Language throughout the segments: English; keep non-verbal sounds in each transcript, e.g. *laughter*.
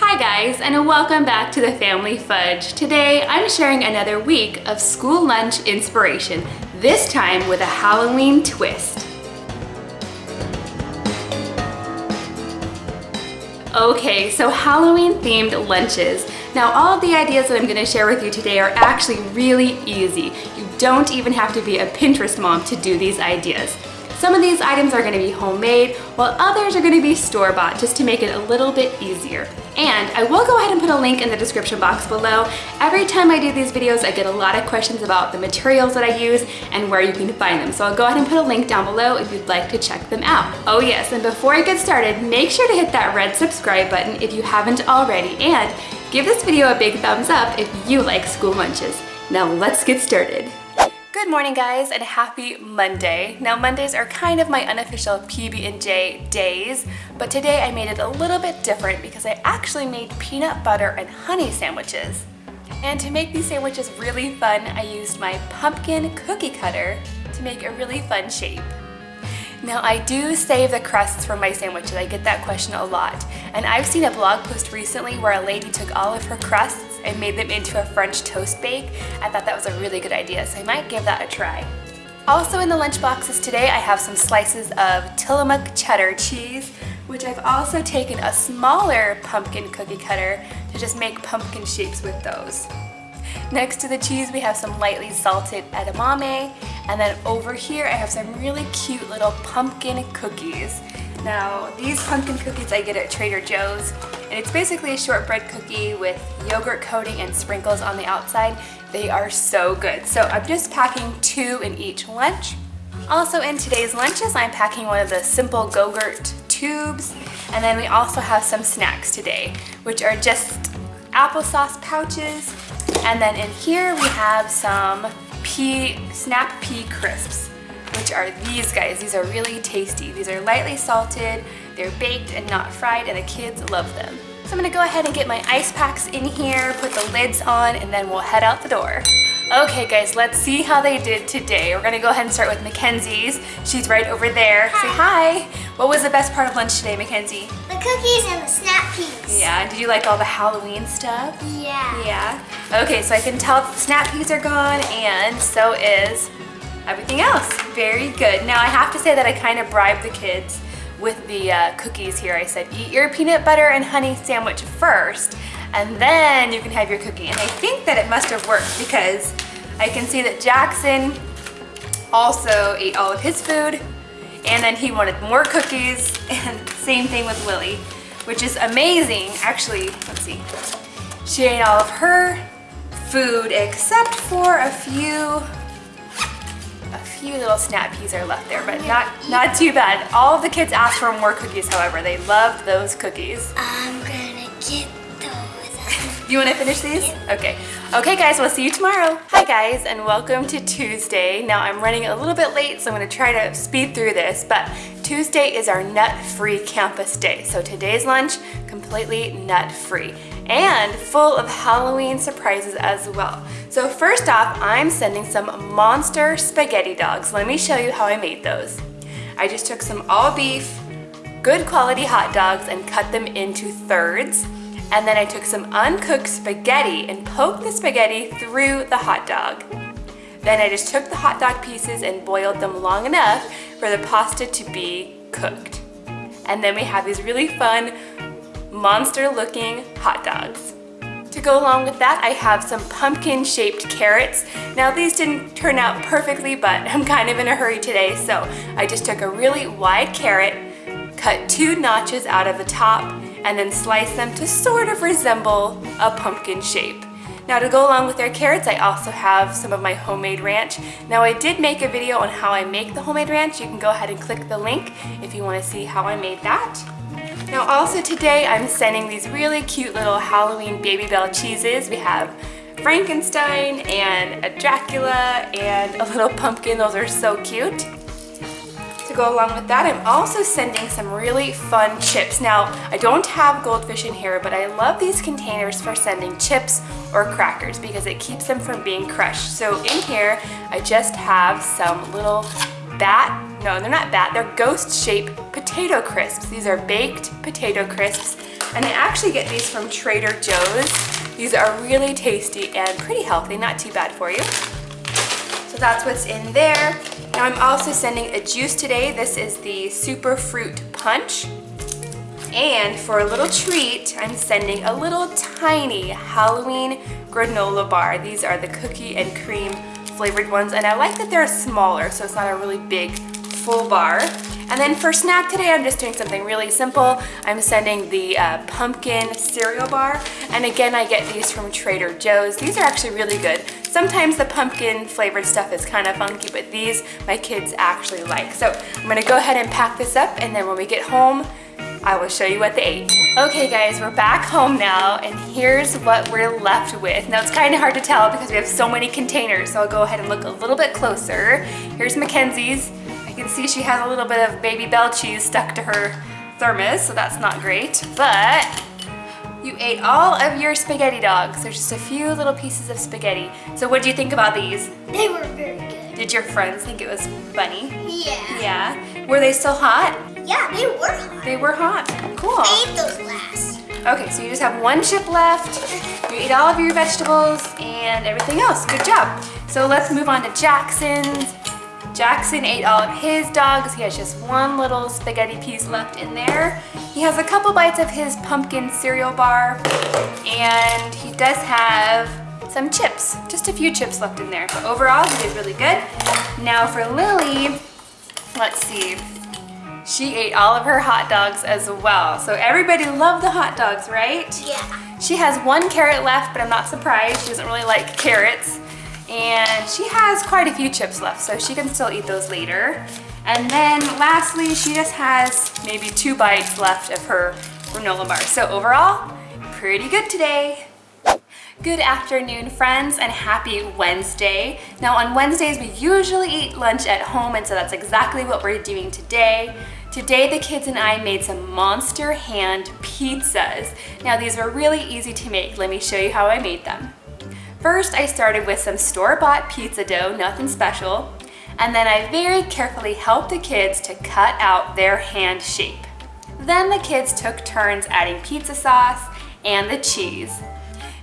Hi guys, and welcome back to the Family Fudge. Today, I'm sharing another week of school lunch inspiration, this time with a Halloween twist. Okay, so Halloween themed lunches. Now all of the ideas that I'm gonna share with you today are actually really easy. You don't even have to be a Pinterest mom to do these ideas. Some of these items are gonna be homemade, while others are gonna be store-bought just to make it a little bit easier. And I will go ahead and put a link in the description box below. Every time I do these videos, I get a lot of questions about the materials that I use and where you can find them. So I'll go ahead and put a link down below if you'd like to check them out. Oh yes, and before I get started, make sure to hit that red subscribe button if you haven't already, and give this video a big thumbs up if you like school lunches. Now let's get started. Good morning guys and happy Monday. Now Mondays are kind of my unofficial PB&J days, but today I made it a little bit different because I actually made peanut butter and honey sandwiches. And to make these sandwiches really fun, I used my pumpkin cookie cutter to make a really fun shape. Now I do save the crusts for my sandwiches, I get that question a lot. And I've seen a blog post recently where a lady took all of her crusts and made them into a French toast bake. I thought that was a really good idea, so I might give that a try. Also in the lunch boxes today, I have some slices of Tillamook cheddar cheese, which I've also taken a smaller pumpkin cookie cutter to just make pumpkin shapes with those. Next to the cheese, we have some lightly salted edamame, and then over here, I have some really cute little pumpkin cookies. Now, these pumpkin cookies I get at Trader Joe's, and it's basically a shortbread cookie with yogurt coating and sprinkles on the outside. They are so good. So I'm just packing two in each lunch. Also in today's lunches, I'm packing one of the simple Go-Gurt tubes, and then we also have some snacks today, which are just applesauce pouches, and then in here we have some pea, snap pea crisps which are these guys. These are really tasty. These are lightly salted, they're baked and not fried, and the kids love them. So I'm gonna go ahead and get my ice packs in here, put the lids on, and then we'll head out the door. Okay guys, let's see how they did today. We're gonna go ahead and start with Mackenzie's. She's right over there. Hi. Say hi. What was the best part of lunch today, Mackenzie? The cookies and the snap peas. Yeah, did you like all the Halloween stuff? Yeah. Yeah? Okay, so I can tell the snap peas are gone and so is everything else. Very good. Now I have to say that I kind of bribed the kids with the uh, cookies here. I said, eat your peanut butter and honey sandwich first, and then you can have your cookie. And I think that it must have worked because I can see that Jackson also ate all of his food, and then he wanted more cookies, *laughs* and same thing with Lily, which is amazing. Actually, let's see. She ate all of her food except for a few few little snap peas are left there, but not, not too bad. All of the kids asked for more cookies, however. They loved those cookies. I'm gonna get those. you wanna finish these? Okay. Okay guys, we'll see you tomorrow. Hi guys, and welcome to Tuesday. Now I'm running a little bit late, so I'm gonna try to speed through this, but Tuesday is our nut-free campus day. So today's lunch, completely nut-free and full of Halloween surprises as well. So first off, I'm sending some monster spaghetti dogs. Let me show you how I made those. I just took some all beef, good quality hot dogs and cut them into thirds. And then I took some uncooked spaghetti and poked the spaghetti through the hot dog. Then I just took the hot dog pieces and boiled them long enough for the pasta to be cooked. And then we have these really fun monster looking hot dogs. To go along with that, I have some pumpkin shaped carrots. Now these didn't turn out perfectly, but I'm kind of in a hurry today, so I just took a really wide carrot, cut two notches out of the top, and then sliced them to sort of resemble a pumpkin shape. Now to go along with their carrots, I also have some of my homemade ranch. Now I did make a video on how I make the homemade ranch. You can go ahead and click the link if you wanna see how I made that. Now also today I'm sending these really cute little Halloween Babybel cheeses. We have Frankenstein and a Dracula and a little pumpkin. Those are so cute. To go along with that, I'm also sending some really fun chips. Now, I don't have goldfish in here, but I love these containers for sending chips or crackers because it keeps them from being crushed. So in here, I just have some little bat no, they're not bat, they're ghost-shaped potato crisps. These are baked potato crisps. And I actually get these from Trader Joe's. These are really tasty and pretty healthy, not too bad for you. So that's what's in there. Now I'm also sending a juice today. This is the Super Fruit Punch. And for a little treat, I'm sending a little tiny Halloween granola bar. These are the cookie and cream flavored ones. And I like that they're smaller, so it's not a really big full bar. And then for snack today, I'm just doing something really simple. I'm sending the uh, pumpkin cereal bar. And again, I get these from Trader Joe's. These are actually really good. Sometimes the pumpkin flavored stuff is kind of funky, but these my kids actually like. So I'm gonna go ahead and pack this up and then when we get home, I will show you what they ate. Okay guys, we're back home now and here's what we're left with. Now it's kind of hard to tell because we have so many containers, so I'll go ahead and look a little bit closer. Here's Mackenzie's I can see she has a little bit of Babybel cheese stuck to her thermos, so that's not great. But you ate all of your spaghetti dogs. There's just a few little pieces of spaghetti. So what do you think about these? They were very good. Did your friends think it was funny? Yeah. Yeah. Were they still hot? Yeah, they were hot. They were hot. Cool. I ate those last. Okay, so you just have one chip left. You ate all of your vegetables and everything else. Good job. So let's move on to Jackson's. Jackson ate all of his dogs. He has just one little spaghetti piece left in there. He has a couple bites of his pumpkin cereal bar and he does have some chips, just a few chips left in there. But overall, he did really good. Now for Lily, let's see. She ate all of her hot dogs as well. So everybody loved the hot dogs, right? Yeah. She has one carrot left, but I'm not surprised. She doesn't really like carrots and she has quite a few chips left, so she can still eat those later. And then lastly, she just has maybe two bites left of her granola bar. So overall, pretty good today. Good afternoon, friends, and happy Wednesday. Now on Wednesdays, we usually eat lunch at home, and so that's exactly what we're doing today. Today, the kids and I made some Monster Hand pizzas. Now these were really easy to make. Let me show you how I made them. First, I started with some store-bought pizza dough, nothing special, and then I very carefully helped the kids to cut out their hand shape. Then the kids took turns adding pizza sauce and the cheese.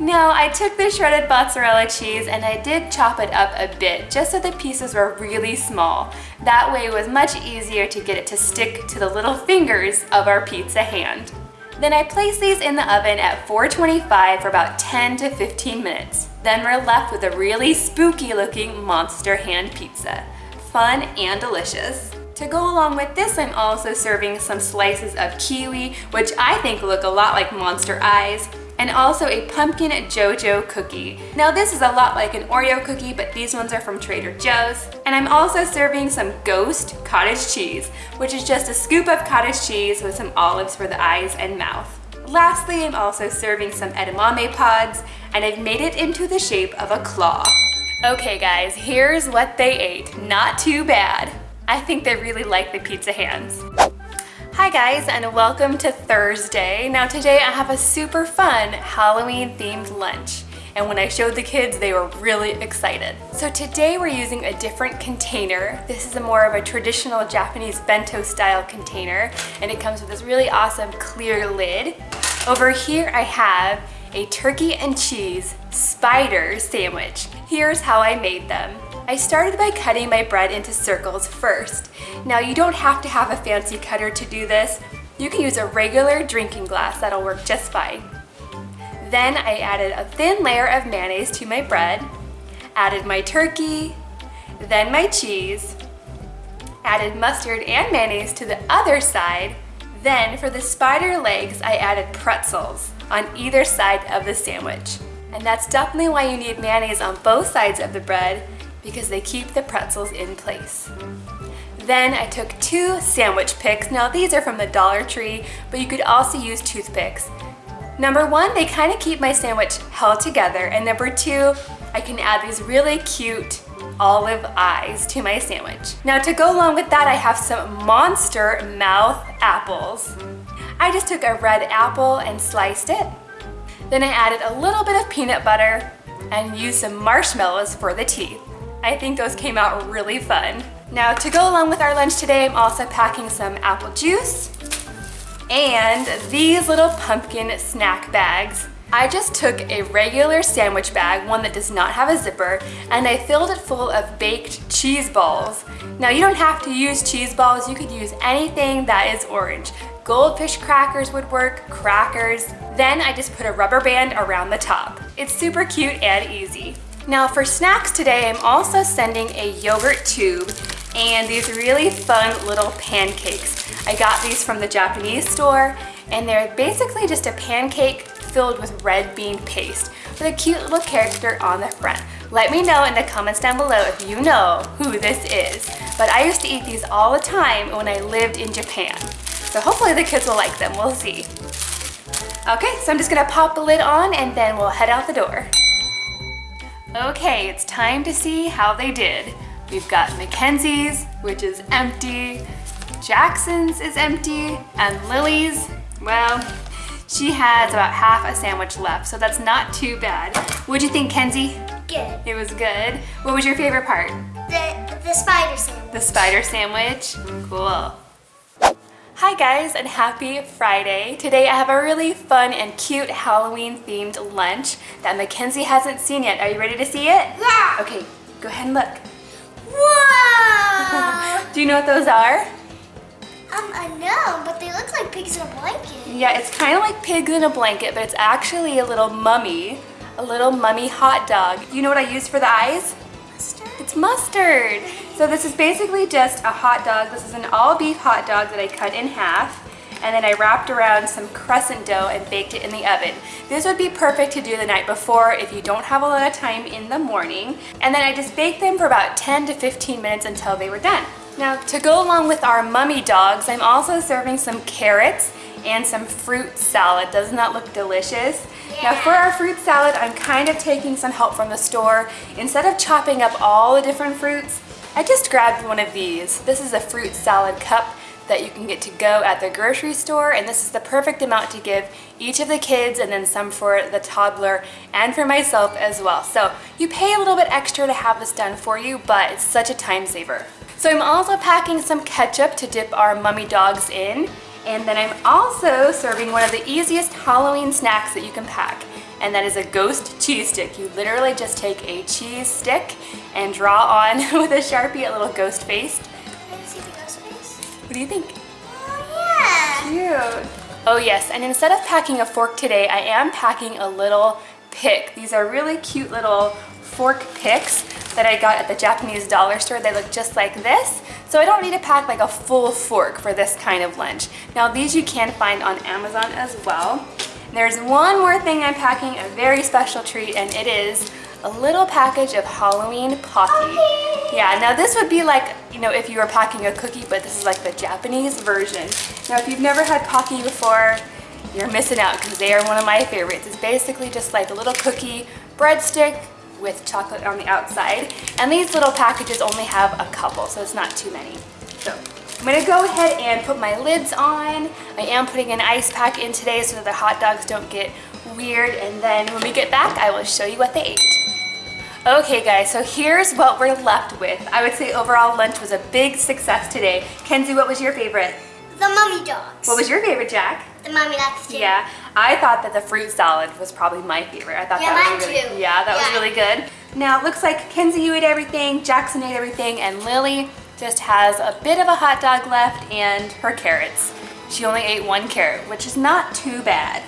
Now, I took the shredded mozzarella cheese and I did chop it up a bit just so the pieces were really small. That way it was much easier to get it to stick to the little fingers of our pizza hand. Then I place these in the oven at 425 for about 10 to 15 minutes. Then we're left with a really spooky looking monster hand pizza. Fun and delicious. To go along with this, I'm also serving some slices of kiwi, which I think look a lot like monster eyes, and also a pumpkin Jojo cookie. Now this is a lot like an Oreo cookie, but these ones are from Trader Joe's. And I'm also serving some ghost cottage cheese, which is just a scoop of cottage cheese with some olives for the eyes and mouth. Lastly, I'm also serving some edamame pods, and I've made it into the shape of a claw. Okay guys, here's what they ate. Not too bad. I think they really like the pizza hands. Hi guys and welcome to Thursday. Now today I have a super fun Halloween themed lunch and when I showed the kids they were really excited. So today we're using a different container. This is a more of a traditional Japanese bento style container and it comes with this really awesome clear lid. Over here I have a turkey and cheese spider sandwich. Here's how I made them. I started by cutting my bread into circles first. Now you don't have to have a fancy cutter to do this. You can use a regular drinking glass, that'll work just fine. Then I added a thin layer of mayonnaise to my bread, added my turkey, then my cheese, added mustard and mayonnaise to the other side, then for the spider legs, I added pretzels on either side of the sandwich. And that's definitely why you need mayonnaise on both sides of the bread because they keep the pretzels in place. Then I took two sandwich picks. Now these are from the Dollar Tree, but you could also use toothpicks. Number one, they kind of keep my sandwich held together. And number two, I can add these really cute olive eyes to my sandwich. Now to go along with that, I have some monster mouth apples. I just took a red apple and sliced it. Then I added a little bit of peanut butter and used some marshmallows for the teeth. I think those came out really fun. Now to go along with our lunch today, I'm also packing some apple juice, and these little pumpkin snack bags. I just took a regular sandwich bag, one that does not have a zipper, and I filled it full of baked cheese balls. Now you don't have to use cheese balls, you could use anything that is orange. Goldfish crackers would work, crackers. Then I just put a rubber band around the top. It's super cute and easy. Now for snacks today, I'm also sending a yogurt tube and these really fun little pancakes. I got these from the Japanese store and they're basically just a pancake filled with red bean paste with a cute little character on the front. Let me know in the comments down below if you know who this is. But I used to eat these all the time when I lived in Japan. So hopefully the kids will like them, we'll see. Okay, so I'm just gonna pop the lid on and then we'll head out the door. Okay, it's time to see how they did. We've got Mackenzie's, which is empty, Jackson's is empty, and Lily's, well, she has about half a sandwich left, so that's not too bad. What'd you think, Kenzie? Good. It was good. What was your favorite part? The, the spider sandwich. The spider sandwich? Cool. Hi guys and happy Friday. Today I have a really fun and cute Halloween themed lunch that Mackenzie hasn't seen yet. Are you ready to see it? Yeah. Okay, go ahead and look. Whoa! *laughs* Do you know what those are? um, I know, but they look like pigs in a blanket. Yeah, it's kind of like pigs in a blanket, but it's actually a little mummy, a little mummy hot dog. You know what I used for the eyes? Mustard? It's mustard. *laughs* So this is basically just a hot dog. This is an all beef hot dog that I cut in half and then I wrapped around some crescent dough and baked it in the oven. This would be perfect to do the night before if you don't have a lot of time in the morning. And then I just baked them for about 10 to 15 minutes until they were done. Now to go along with our mummy dogs, I'm also serving some carrots and some fruit salad. Doesn't that look delicious? Now for our fruit salad, I'm kind of taking some help from the store. Instead of chopping up all the different fruits, I just grabbed one of these. This is a fruit salad cup that you can get to go at the grocery store and this is the perfect amount to give each of the kids and then some for the toddler and for myself as well. So you pay a little bit extra to have this done for you, but it's such a time saver. So I'm also packing some ketchup to dip our mummy dogs in. And then I'm also serving one of the easiest Halloween snacks that you can pack. And that is a ghost cheese stick. You literally just take a cheese stick and draw on *laughs* with a Sharpie a little ghost face. Can I see the ghost face? What do you think? Oh, yeah. Cute. Oh yes, and instead of packing a fork today, I am packing a little pick. These are really cute little fork picks that I got at the Japanese dollar store. They look just like this. So I don't need to pack like a full fork for this kind of lunch. Now these you can find on Amazon as well. There's one more thing I'm packing, a very special treat, and it is a little package of Halloween Pocky. Yeah, now this would be like, you know, if you were packing a cookie, but this is like the Japanese version. Now if you've never had Pocky before, you're missing out because they are one of my favorites. It's basically just like a little cookie breadstick with chocolate on the outside. And these little packages only have a couple, so it's not too many. So I'm gonna go ahead and put my lids on. I am putting an ice pack in today so that the hot dogs don't get weird. And then when we get back, I will show you what they ate. Okay guys, so here's what we're left with. I would say overall lunch was a big success today. Kenzie, what was your favorite? The mummy dogs. What was your favorite, Jack? The mummy dogs too. Yeah, I thought that the fruit salad was probably my favorite. I thought Yeah, that was mine really, too. Yeah, that was really good. Now it looks like Kenzie you ate everything, Jackson ate everything, and Lily just has a bit of a hot dog left and her carrots. She only ate one carrot, which is not too bad.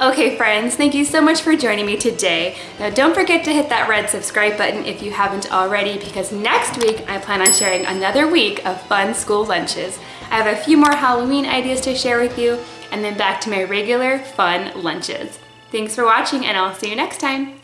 Okay friends, thank you so much for joining me today. Now don't forget to hit that red subscribe button if you haven't already because next week I plan on sharing another week of fun school lunches. I have a few more Halloween ideas to share with you and then back to my regular fun lunches. Thanks for watching and I'll see you next time.